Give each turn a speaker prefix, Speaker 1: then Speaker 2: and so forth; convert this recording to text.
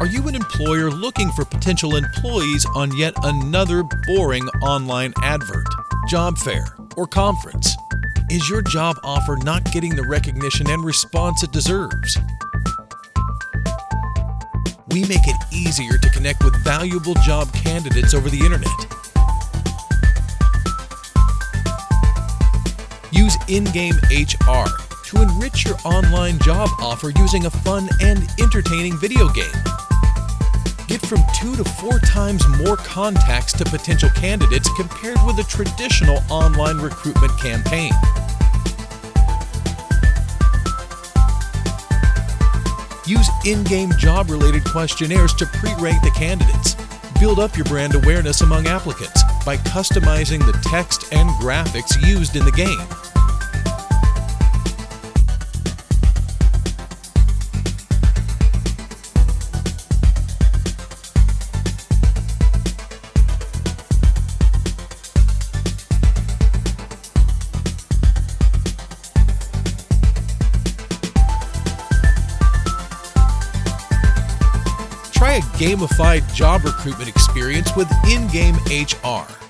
Speaker 1: Are you an employer looking for potential employees on yet another boring online advert, job fair, or conference? Is your job offer not getting the recognition and response it deserves? We make it easier to connect with valuable job candidates over the internet. Use in-game HR to enrich your online job offer using a fun and entertaining video game. From two to four times more contacts to potential candidates compared with a traditional online recruitment campaign. Use in-game job-related questionnaires to pre-rank the candidates. Build up your brand awareness among applicants by customizing the text and graphics used in the game. Try a gamified job recruitment experience with in-game HR.